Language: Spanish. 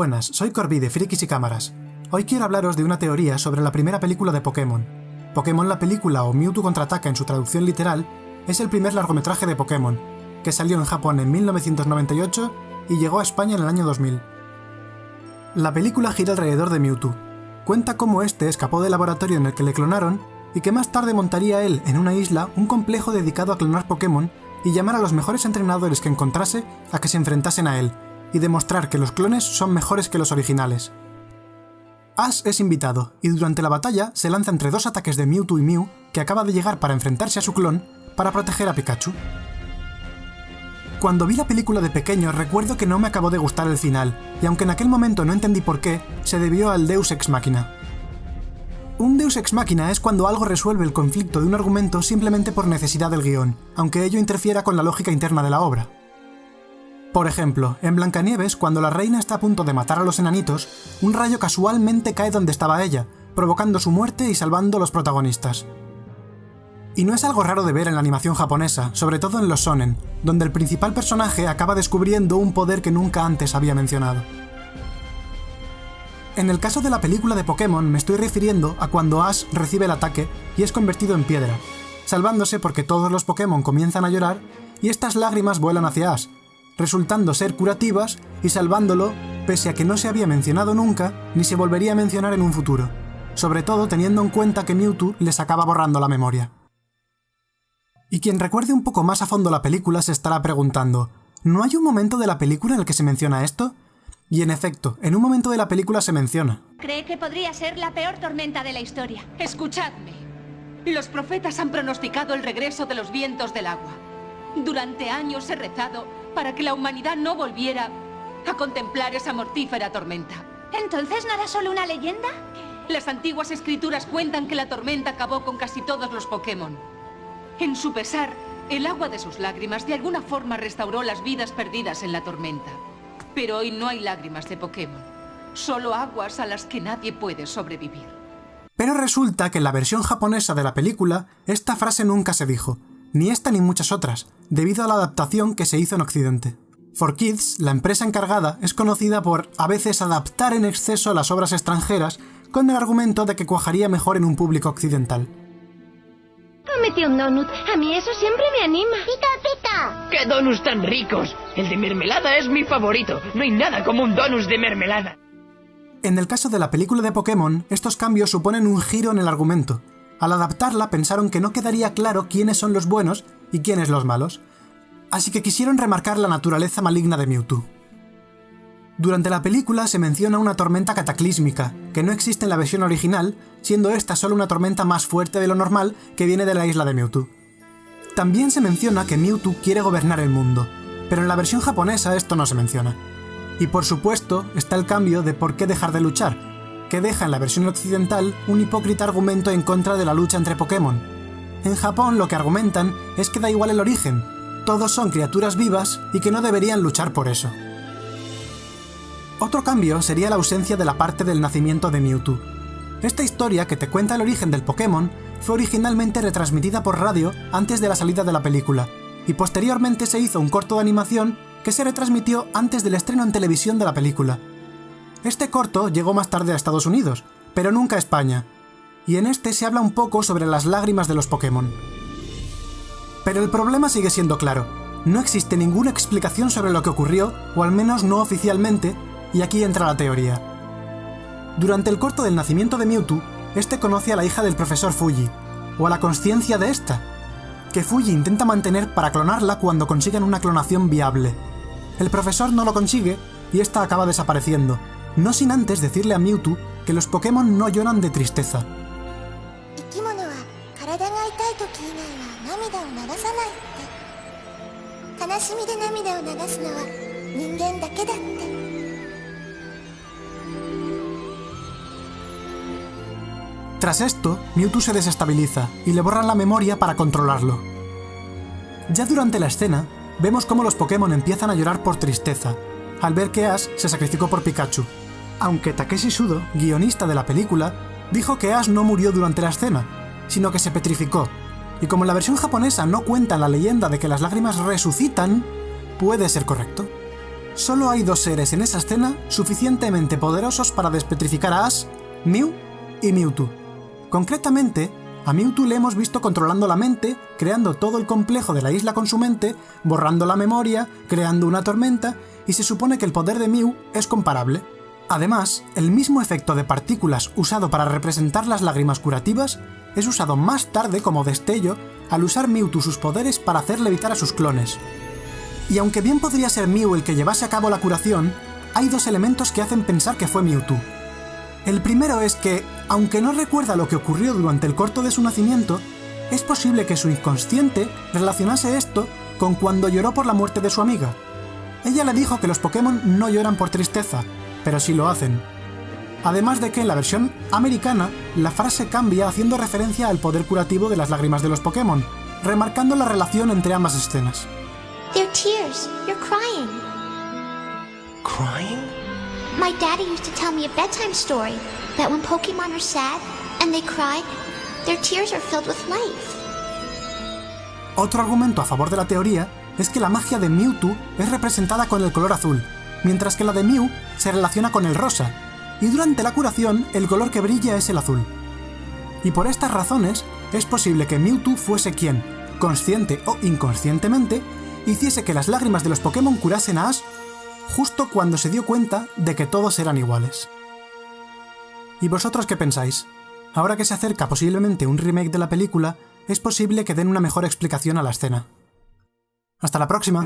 Buenas, soy Corby de Frikis y Cámaras. Hoy quiero hablaros de una teoría sobre la primera película de Pokémon. Pokémon la película o Mewtwo contraataca en su traducción literal es el primer largometraje de Pokémon, que salió en Japón en 1998 y llegó a España en el año 2000. La película gira alrededor de Mewtwo. Cuenta cómo este escapó del laboratorio en el que le clonaron y que más tarde montaría él en una isla un complejo dedicado a clonar Pokémon y llamar a los mejores entrenadores que encontrase a que se enfrentasen a él, y demostrar que los clones son mejores que los originales. Ash es invitado, y durante la batalla se lanza entre dos ataques de Mewtwo y Mew, que acaba de llegar para enfrentarse a su clon, para proteger a Pikachu. Cuando vi la película de pequeño recuerdo que no me acabó de gustar el final, y aunque en aquel momento no entendí por qué, se debió al Deus Ex Machina. Un Deus Ex Machina es cuando algo resuelve el conflicto de un argumento simplemente por necesidad del guion, aunque ello interfiera con la lógica interna de la obra. Por ejemplo, en Blancanieves, cuando la reina está a punto de matar a los enanitos, un rayo casualmente cae donde estaba ella, provocando su muerte y salvando a los protagonistas. Y no es algo raro de ver en la animación japonesa, sobre todo en los sonen, donde el principal personaje acaba descubriendo un poder que nunca antes había mencionado. En el caso de la película de Pokémon me estoy refiriendo a cuando Ash recibe el ataque y es convertido en piedra, salvándose porque todos los Pokémon comienzan a llorar y estas lágrimas vuelan hacia Ash, resultando ser curativas y salvándolo pese a que no se había mencionado nunca ni se volvería a mencionar en un futuro, sobre todo teniendo en cuenta que Mewtwo les acaba borrando la memoria. Y quien recuerde un poco más a fondo la película se estará preguntando, ¿no hay un momento de la película en el que se menciona esto? Y en efecto, en un momento de la película se menciona. Cree que podría ser la peor tormenta de la historia. Escuchadme. Los profetas han pronosticado el regreso de los vientos del agua. Durante años he rezado para que la humanidad no volviera a contemplar esa mortífera tormenta. ¿Entonces no era solo una leyenda? Las antiguas escrituras cuentan que la tormenta acabó con casi todos los Pokémon. En su pesar, el agua de sus lágrimas de alguna forma restauró las vidas perdidas en la tormenta. Pero hoy no hay lágrimas de Pokémon, solo aguas a las que nadie puede sobrevivir. Pero resulta que en la versión japonesa de la película, esta frase nunca se dijo, ni esta ni muchas otras, debido a la adaptación que se hizo en Occidente. For Kids, la empresa encargada, es conocida por a veces adaptar en exceso las obras extranjeras con el argumento de que cuajaría mejor en un público occidental. Cómete un donut. A mí eso siempre me anima. ¡Pica, pica! ¡Qué donuts tan ricos! El de mermelada es mi favorito. No hay nada como un donus de mermelada. En el caso de la película de Pokémon, estos cambios suponen un giro en el argumento, al adaptarla pensaron que no quedaría claro quiénes son los buenos y quiénes los malos, así que quisieron remarcar la naturaleza maligna de Mewtwo. Durante la película se menciona una tormenta cataclísmica, que no existe en la versión original, siendo esta solo una tormenta más fuerte de lo normal que viene de la isla de Mewtwo. También se menciona que Mewtwo quiere gobernar el mundo, pero en la versión japonesa esto no se menciona. Y por supuesto está el cambio de por qué dejar de luchar, que deja en la versión occidental un hipócrita argumento en contra de la lucha entre Pokémon. En Japón lo que argumentan es que da igual el origen, todos son criaturas vivas y que no deberían luchar por eso. Otro cambio sería la ausencia de la parte del nacimiento de Mewtwo. Esta historia, que te cuenta el origen del Pokémon, fue originalmente retransmitida por radio antes de la salida de la película, y posteriormente se hizo un corto de animación que se retransmitió antes del estreno en televisión de la película, este corto llegó más tarde a Estados Unidos, pero nunca a España, y en este se habla un poco sobre las lágrimas de los Pokémon. Pero el problema sigue siendo claro, no existe ninguna explicación sobre lo que ocurrió, o al menos no oficialmente, y aquí entra la teoría. Durante el corto del nacimiento de Mewtwo, este conoce a la hija del profesor Fuji, o a la conciencia de esta, que Fuji intenta mantener para clonarla cuando consigan una clonación viable. El profesor no lo consigue y esta acaba desapareciendo, no sin antes decirle a Mewtwo que los Pokémon no lloran de tristeza. Tras esto, Mewtwo se desestabiliza y le borran la memoria para controlarlo. Ya durante la escena, vemos cómo los Pokémon empiezan a llorar por tristeza, al ver que Ash se sacrificó por Pikachu, aunque Takeshi Sudo, guionista de la película, dijo que Ash no murió durante la escena, sino que se petrificó, y como en la versión japonesa no cuenta la leyenda de que las lágrimas resucitan, puede ser correcto. Solo hay dos seres en esa escena suficientemente poderosos para despetrificar a Ash, Mew y Mewtwo. Concretamente, a Mewtwo le hemos visto controlando la mente, creando todo el complejo de la isla con su mente, borrando la memoria, creando una tormenta, y se supone que el poder de Mew es comparable. Además, el mismo efecto de partículas usado para representar las lágrimas curativas es usado más tarde como destello al usar Mewtwo sus poderes para hacer levitar a sus clones. Y aunque bien podría ser Mew el que llevase a cabo la curación, hay dos elementos que hacen pensar que fue Mewtwo. El primero es que, aunque no recuerda lo que ocurrió durante el corto de su nacimiento, es posible que su inconsciente relacionase esto con cuando lloró por la muerte de su amiga. Ella le dijo que los Pokémon no lloran por tristeza, pero sí lo hacen. Además de que en la versión americana, la frase cambia haciendo referencia al poder curativo de las lágrimas de los Pokémon, remarcando la relación entre ambas escenas. They're tears. You're crying. Crying? My daddy used to tell me a bedtime story that when Pokemon are sad and they cry, their tears are filled with life. Otro argumento a favor de la teoría es que la magia de Mewtwo es representada con el color azul, mientras que la de Mew se relaciona con el rosa, y durante la curación el color que brilla es el azul. Y por estas razones es posible que Mewtwo fuese quien, consciente o inconscientemente, hiciese que las lágrimas de los Pokémon curasen a Ash justo cuando se dio cuenta de que todos eran iguales. ¿Y vosotros qué pensáis? Ahora que se acerca posiblemente un remake de la película, es posible que den una mejor explicación a la escena. Hasta la próxima.